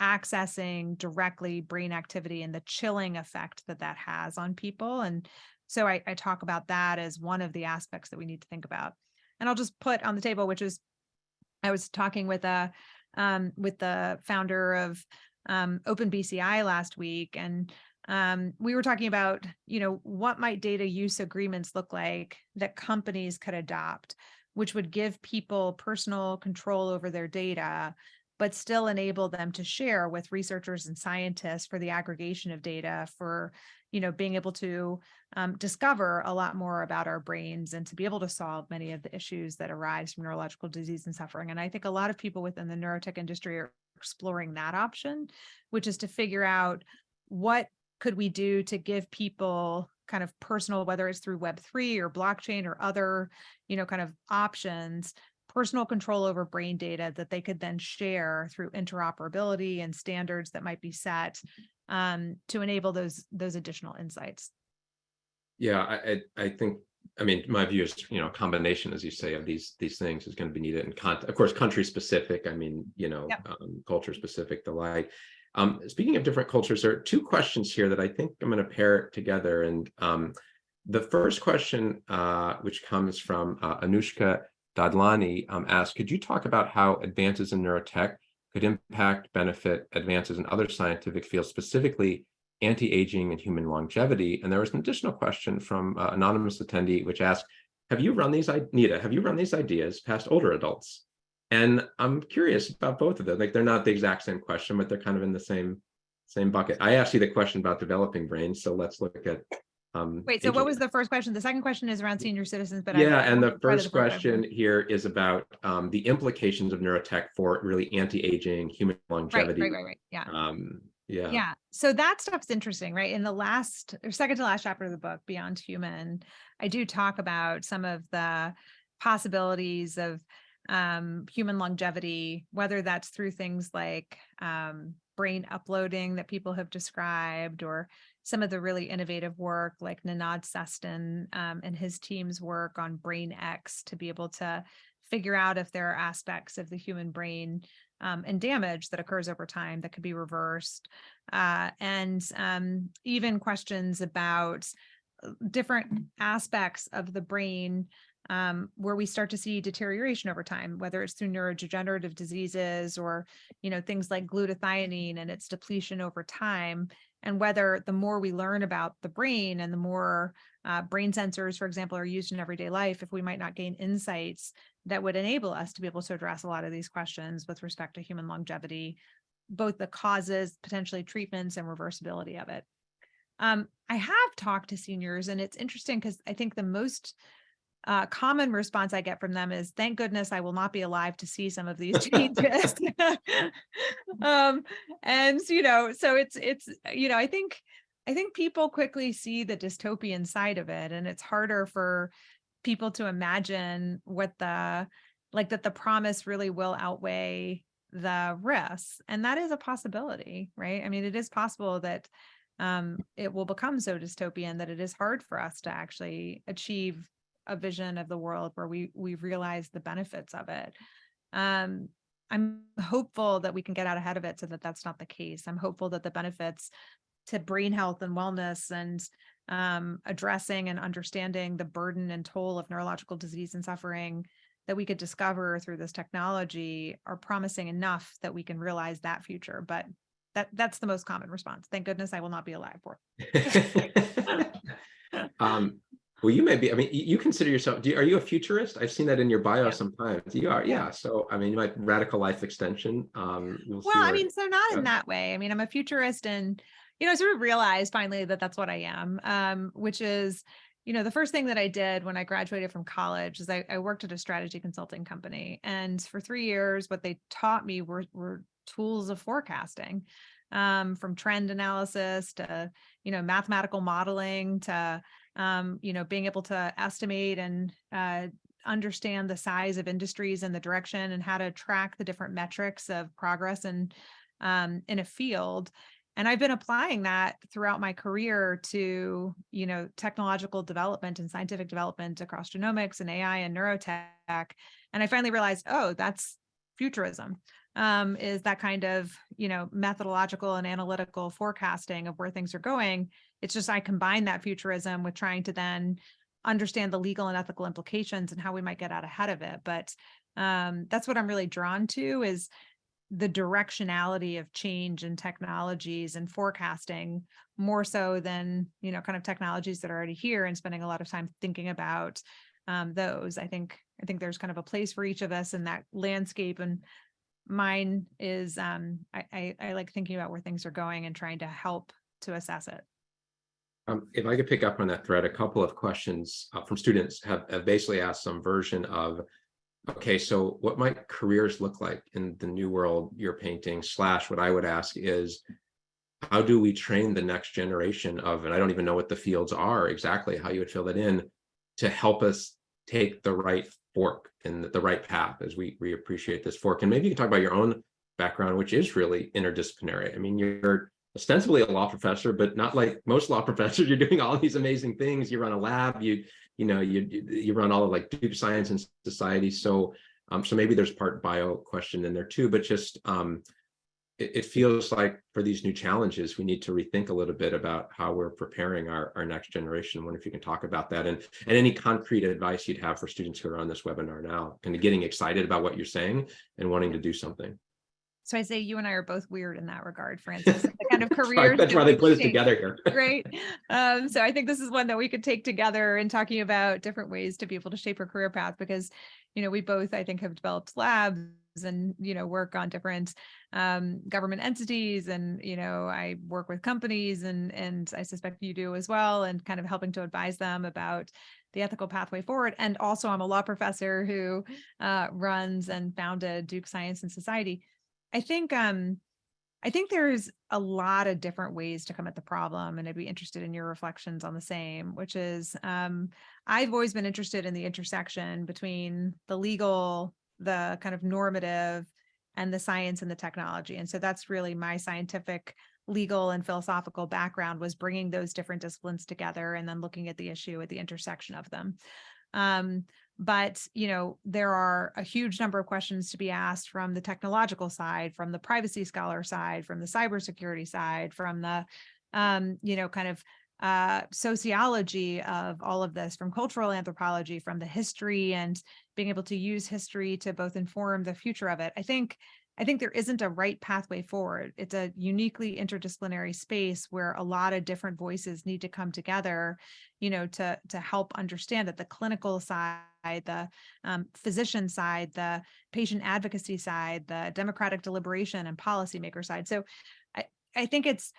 accessing directly brain activity and the chilling effect that that has on people. And so I, I talk about that as one of the aspects that we need to think about. And I'll just put on the table, which is, I was talking with a um, with the founder of um, OpenBCI last week, and um, we were talking about, you know, what might data use agreements look like that companies could adopt, which would give people personal control over their data, but still enable them to share with researchers and scientists for the aggregation of data for, you know, being able to um, discover a lot more about our brains and to be able to solve many of the issues that arise from neurological disease and suffering. And I think a lot of people within the neurotech industry are exploring that option, which is to figure out what could we do to give people kind of personal, whether it's through Web3 or blockchain or other, you know, kind of options, personal control over brain data that they could then share through interoperability and standards that might be set um, to enable those those additional insights. Yeah, I, I, think, I mean, my view is, you know, a combination, as you say, of these, these things is going to be needed And of course, country specific, I mean, you know, Yep. um, culture specific, the like. Um, speaking of different cultures, there are two questions here that I think I'm going to pair together. And um, the first question, uh, which comes from uh, Anushka Dadlani, um, asks, could you talk about how advances in neurotech could impact, benefit advances in other scientific fields, specifically anti-aging and human longevity? And there was an additional question from uh, anonymous attendee, which asked, have you run these, Nita, have you run these ideas past older adults? And I'm curious about both of them. Like they're not the exact same question, but they're kind of in the same same bucket. I asked you the question about developing brains, so let's look at. Um, Wait, so what was the first question? The second question is around senior citizens, but Yeah, I and the first book. question here is about um, the implications of neurotech for really anti-aging, human Right, longevity. right, right, right, yeah. Um, yeah. Yeah, so that stuff's interesting, right? In the last or second to last chapter of the book, Beyond Human, I do talk about some of the possibilities of um, human longevity, whether that's through things like um, brain uploading that people have described, or some of the really innovative work like Nenad Sestan um, and his team's work on BrainEx to be able to figure out if there are aspects of the human brain um, and damage that occurs over time that could be reversed. Uh, and um, even questions about uh, different aspects of the brain um, where we start to see deterioration over time, whether it's through neurodegenerative diseases or, you know, things like glutathione and its depletion over time, and whether the more we learn about the brain and the more uh, brain sensors, for example, are used in everyday life, if we might not gain insights that would enable us to be able to address a lot of these questions with respect to human longevity, both the causes, potentially treatments and reversibility of it. Um, I have talked to seniors and it's interesting because I think the most uh, common response I get from them is, thank goodness I will not be alive to see some of these changes. um, and, you know, so it's, it's, you know, I think, I think people quickly see the dystopian side of it and it's harder for people to imagine what the, like that the promise really will outweigh the risks. And that is a possibility, right? I mean, it is possible that um, it will become so dystopian that it is hard for us to actually achieve a vision of the world where we we realize the benefits of it. Um, I'm hopeful that we can get out ahead of it so that that's not the case. I'm hopeful that the benefits to brain health and wellness and um, addressing and understanding the burden and toll of neurological disease and suffering that we could discover through this technology are promising enough that we can realize that future. But that that's the most common response. Thank goodness I will not be alive for. it. um, well, you may be. I mean, you consider yourself. Do you, are you a futurist? I've seen that in your bio Yeah. sometimes. You are, yeah. So, I mean, you might radical life extension. Um, we'll Well, I mean, so not in that way. I mean, I'm a futurist and, you know, sort of realized finally that that's what I am, um, which is, you know, the first thing that I did when I graduated from college is I, I worked at a strategy consulting company. And for three years, what they taught me were, were tools of forecasting, um, from trend analysis to, you know, mathematical modeling to, um, you know, being able to estimate and, uh, understand the size of industries and the direction and how to track the different metrics of progress and um, in a field. And I've been applying that throughout my career to, you know, technological development and scientific development across genomics and AI and neurotech. And I finally realized, oh, that's futurism. Um, is that kind of, you know, methodological and analytical forecasting of where things are going. It's just I combine that futurism with trying to then understand the legal and ethical implications and how we might get out ahead of it. But um, that's what I'm really drawn to is the directionality of change and technologies and forecasting more so than, you know, kind of technologies that are already here and spending a lot of time thinking about um, those. I think, I think there's kind of a place for each of us in that landscape and mine is, um, I, I, I like thinking about where things are going and trying to help to assess it. Um, if I could pick up on that thread, a couple of questions uh, from students have, have basically asked some version of, okay, so what might careers look like in the new world you're painting slash what I would ask is, how do we train the next generation of, and I don't even know what the fields are exactly, how you would fill that in to help us take the right fork and the right path as we, we appreciate this fork. And maybe you can talk about your own background, which is really interdisciplinary. I mean, you're ostensibly a law professor, but not like most law professors. You're doing all these amazing things. You run a lab. You you know you you run all of like Duke Science and Society. So um so maybe there's part bio question in there too. But just um it, it feels like for these new challenges, we need to rethink a little bit about how we're preparing our our next generation. I wonder if you can talk about that and and any concrete advice you'd have for students who are on this webinar now, kind of getting excited about what you're saying and wanting to do something. So I say you and I are both weird in that regard, Francis. The kind of Sorry, careers. That's why they put us together here. Great. Um, so I think this is one that we could take together in talking about different ways to be able to shape our career path because, you know, we both, I think, have developed labs and, you know, work on different um, government entities and, you know, I work with companies and, and I suspect you do as well and kind of helping to advise them about the ethical pathway forward. And also I'm a law professor who uh, runs and founded Duke Science and Society. I think um, I think there's a lot of different ways to come at the problem, and I'd be interested in your reflections on the same, which is um, I've always been interested in the intersection between the legal, the kind of normative, and the science and the technology. And so that's really my scientific, legal, and philosophical background was bringing those different disciplines together and then looking at the issue at the intersection of them. Um, but you know there are a huge number of questions to be asked from the technological side from the privacy scholar side from the cybersecurity side from the um, you know kind of uh, sociology of all of this from cultural anthropology from the history and being able to use history to both inform the future of it i think I think there isn't a right pathway forward. It's a uniquely interdisciplinary space where a lot of different voices need to come together, you know, to to help understand that the clinical side, the um, physician side, the patient advocacy side, the democratic deliberation and policymaker side. So I, I think it's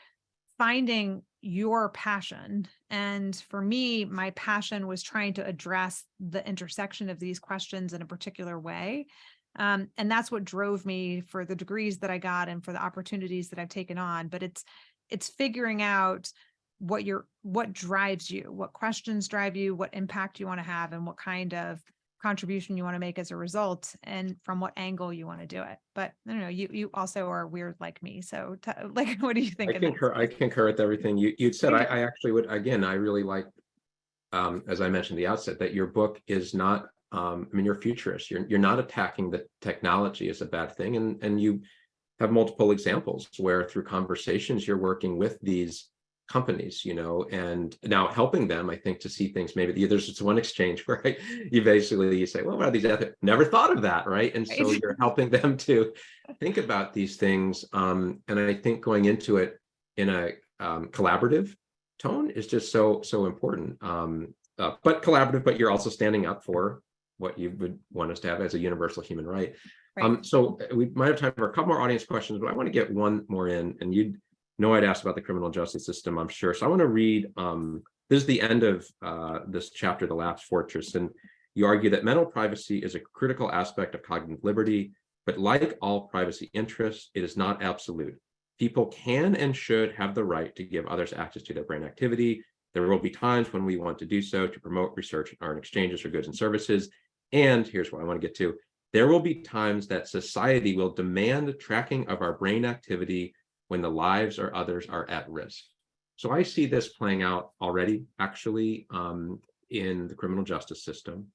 finding your passion. And for me, my passion was trying to address the intersection of these questions in a particular way. Um, and that's what drove me for the degrees that I got and for the opportunities that I've taken on. But it's it's figuring out what your what drives you, what questions drive you, what impact you want to have, and what kind of contribution you want to make as a result, and from what angle you want to do it. But I don't know, you you also are weird like me. So like, what do you think? I concur, I concur with everything you, you'd said. I, I actually would, again, I really like, um, as I mentioned at the outset, that your book is not, um, I mean, you're futurist. You're, you're not attacking the technology as a bad thing. And, and you have multiple examples where through conversations, you're working with these companies, you know, and now helping them, I think, to see things maybe there's just one exchange where you basically you say, well, what are these ethics? Never thought of that, right? And so you're helping them to think about these things. Um, and I think going into it in a um, collaborative tone is just so so important. Um, uh, but collaborative, but you're also standing up for what you would want us to have as a universal human right. Right. Um, so uh, we might have time for a couple more audience questions, but I want to get one more in, and you know I'd asked about the criminal justice system, I'm sure. So I want to read. Um, this is the end of uh, this chapter, the Last Fortress, and you argue that mental privacy is a critical aspect of cognitive liberty, but like all privacy interests, it is not absolute. People can and should have the right to give others access to their brain activity. There will be times when we want to do so to promote research and earn exchanges for goods and services. And here's what I want to get to. There will be times that society will demand the tracking of our brain activity when the lives or others are at risk. So I see this playing out already, actually, um, in the criminal justice system.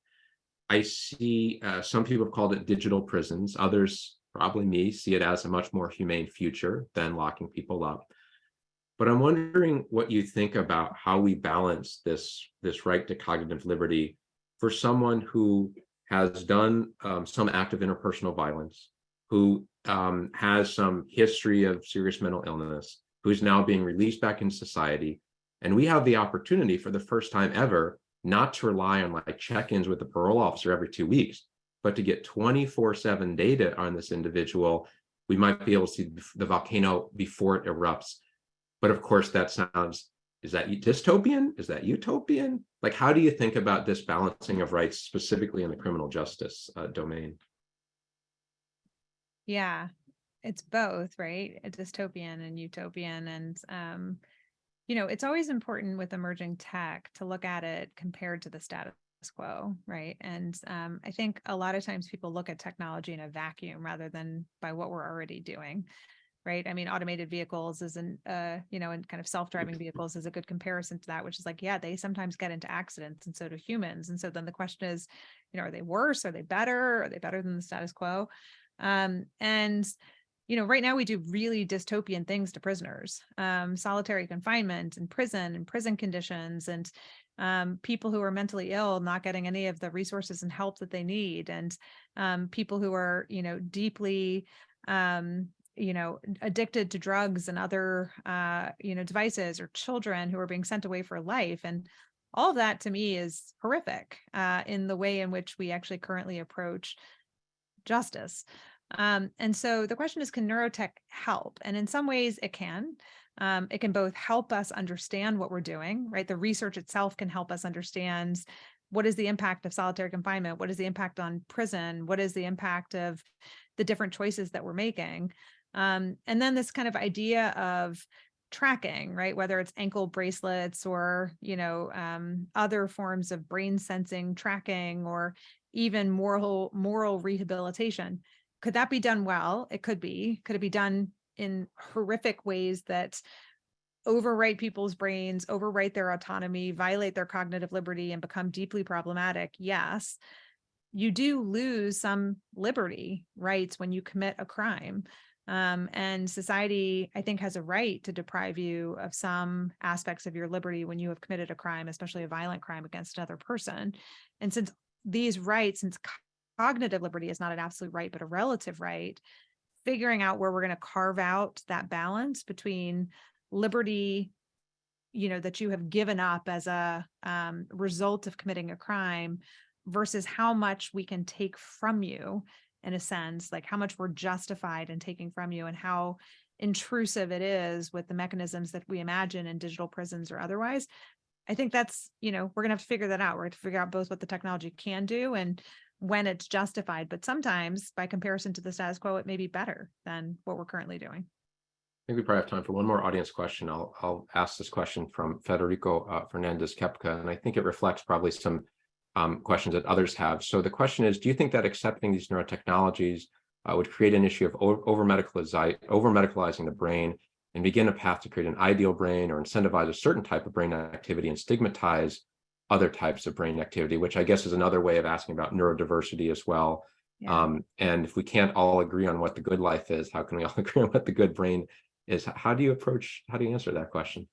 I see uh, some people have called it digital prisons. Others, probably me, see it as a much more humane future than locking people up. But I'm wondering what you think about how we balance this, this right to cognitive liberty for someone who has done um, some act of interpersonal violence, who um, has some history of serious mental illness, who's now being released back in society. And we have the opportunity for the first time ever not to rely on like check-ins with the parole officer every two weeks, but to get 24-7 data on this individual. We might be able to see the volcano before it erupts. But of course, that sounds, is that dystopian? Is that utopian? Like, how do you think about this balancing of rights specifically in the criminal justice uh, domain? Yeah, it's both, right? A dystopian and utopian. And, um, you know, it's always important with emerging tech to look at it compared to the status quo, right? And um, I think a lot of times people look at technology in a vacuum rather than by what we're already doing. Right. I mean, automated vehicles is an, uh, you know, and kind of self-driving vehicles is a good comparison to that, which is like, yeah, they sometimes get into accidents and so do humans. And so then the question is, you know, are they worse? Are they better? Are they better than the status quo? Um, and, you know, right now we do really dystopian things to prisoners, um, solitary confinement and prison and prison conditions and um, people who are mentally ill not getting any of the resources and help that they need and um, people who are, you know, deeply, um, you know, addicted to drugs and other, uh, you know, devices or children who are being sent away for life. And all of that to me is horrific uh, in the way in which we actually currently approach justice. Um, and so the question is, can neurotech help? And in some ways it can. Um, it can both help us understand what we're doing, right? The research itself can help us understand what is the impact of solitary confinement? What is the impact on prison? What is the impact of the different choices that we're making? Um, and then this kind of idea of tracking, right? Whether it's ankle bracelets or, you know, um, other forms of brain sensing tracking or even moral moral rehabilitation. Could that be done well? It could be. Could it be done in horrific ways that overwrite people's brains, overwrite their autonomy, violate their cognitive liberty, and become deeply problematic? Yes. You do lose some liberty rights when you commit a crime. Um, and society, I think, has a right to deprive you of some aspects of your liberty when you have committed a crime, especially a violent crime against another person. And since these rights, since cognitive liberty is not an absolute right, but a relative right, figuring out where we're going to carve out that balance between liberty, you know, that you have given up as a um, result of committing a crime versus how much we can take from you in a sense, like how much we're justified in taking from you and how intrusive it is with the mechanisms that we imagine in digital prisons or otherwise. I think that's, you know, we're gonna have to figure that out. We're to figure out both what the technology can do and when it's justified. But sometimes by comparison to the status quo, it may be better than what we're currently doing. I think we probably have time for one more audience question. I'll, I'll ask this question from Federico uh, Fernandez Kepka, and I think it reflects probably some um, questions that others have. So the question is, do you think that accepting these neurotechnologies uh, would create an issue of over medicalizing over medicalizing the brain and begin a path to create an ideal brain or incentivize a certain type of brain activity and stigmatize other types of brain activity, which I guess is another way of asking about neurodiversity as well. Yeah. Um, and if we can't all agree on what the good life is, how can we all agree on what the good brain is? How do you approach, how do you answer that question?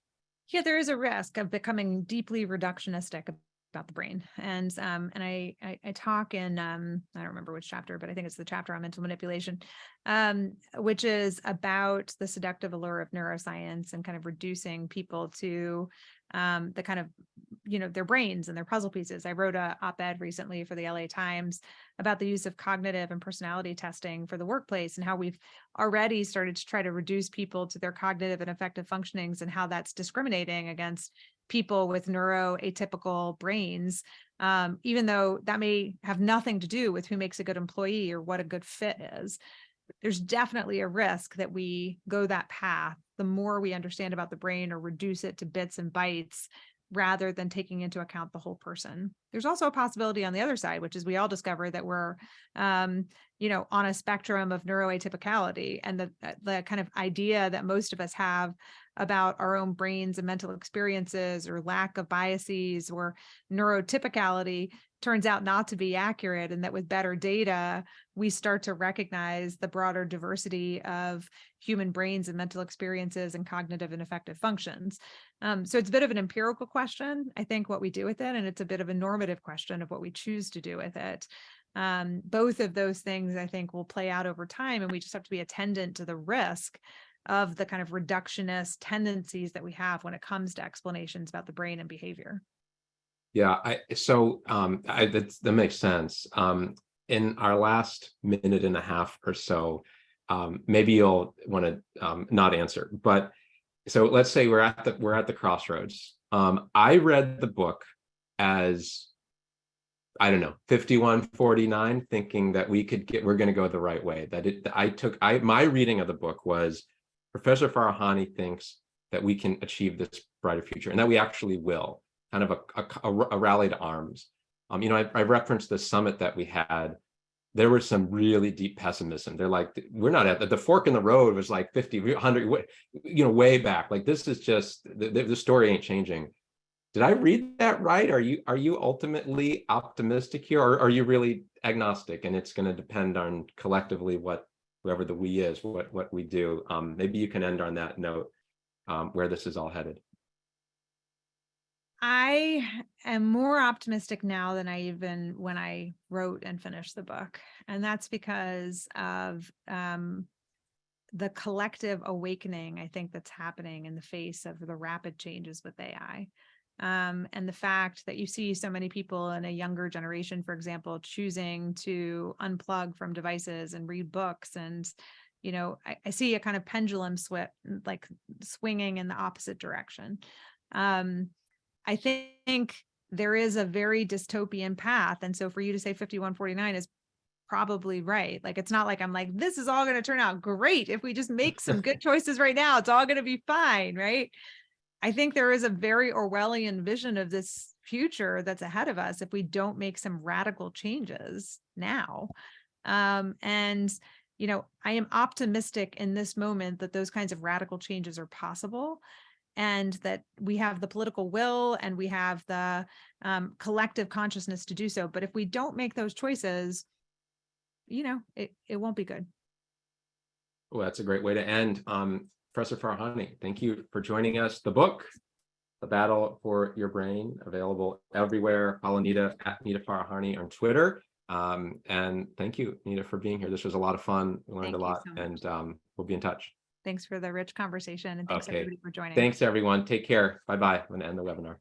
Yeah, there is a risk of becoming deeply reductionistic about the brain. And um, and I, I I talk in um, I don't remember which chapter, but I think it's the chapter on mental manipulation, um, which is about the seductive allure of neuroscience and kind of reducing people to um, the kind of you know their brains and their puzzle pieces. I wrote a op-ed recently for the LA Times about the use of cognitive and personality testing for the workplace and how we've already started to try to reduce people to their cognitive and affective functionings and how that's discriminating against people with neuroatypical brains, um, even though that may have nothing to do with who makes a good employee or what a good fit is. There's definitely a risk that we go that path. The more we understand about the brain or reduce it to bits and bytes, rather than taking into account the whole person. There's also a possibility on the other side, which is we all discover that we're, um, you know, on a spectrum of neuroatypicality and the, uh, the kind of idea that most of us have about our own brains and mental experiences or lack of biases or neurotypicality turns out not to be accurate and that with better data we start to recognize the broader diversity of human brains and mental experiences and cognitive and affective functions. Um, so it's a bit of an empirical question i think what we do with it and it's a bit of a normative question of what we choose to do with it. Um, both of those things i think will play out over time and we just have to be attendant to the risk of the kind of reductionist tendencies that we have when it comes to explanations about the brain and behavior. Yeah, I, so um, I, that, that makes sense. Um, in our last minute and a half or so, um, maybe you'll want to um, not answer, but so let's say we're at the we're at the crossroads. Um, I read the book as I don't know 5149, thinking that we could get we're going to go the right way. That it I took I my reading of the book was Professor Farahany thinks that we can achieve this brighter future and that we actually will, kind of a, a, a rally to arms. Um, you know, I, I referenced the summit that we had. There was some really deep pessimism. They're like, we're not at the, the fork in the road was like 50, 100, you know, way back. Like this is just, the, the story ain't changing. Did I read that right? Are you are you ultimately optimistic here or are you really agnostic and it's going to depend on collectively what whoever the we is, what, what we do. Um, maybe you can end on that note, um, where this is all headed. I am more optimistic now than I even when I wrote and finished the book. And that's because of um, the collective awakening, I think, that's happening in the face of the rapid changes with AI um, and the fact that you see so many people in a younger generation, for example, choosing to unplug from devices and read books. And, you know, I, I see a kind of pendulum swip, like swinging in the opposite direction. Um, I think there is a very dystopian path. And so for you to say 5149 is probably right. Like, it's not like I'm like, this is all going to turn out great. If we just make some good choices right now, it's all going to be fine. Right. I think there is a very Orwellian vision of this future that's ahead of us if we don't make some radical changes now. Um, and, you know, I am optimistic in this moment that those kinds of radical changes are possible and that we have the political will and we have the um, collective consciousness to do so. But if we don't make those choices, you know, it, it won't be good. Well, that's a great way to end. Um, Professor Farahany, thank you for joining us. The book, The Battle for Your Brain, available everywhere. Follow Nita at Nita Farahany on Twitter. Um, and thank you, Nita, for being here. This was a lot of fun. We learned Thank a lot so and um, we'll be in touch. Thanks for the rich conversation and thanks Okay. everybody for joining. Thanks, everyone. Take care. Bye-bye. I'm going to end the webinar.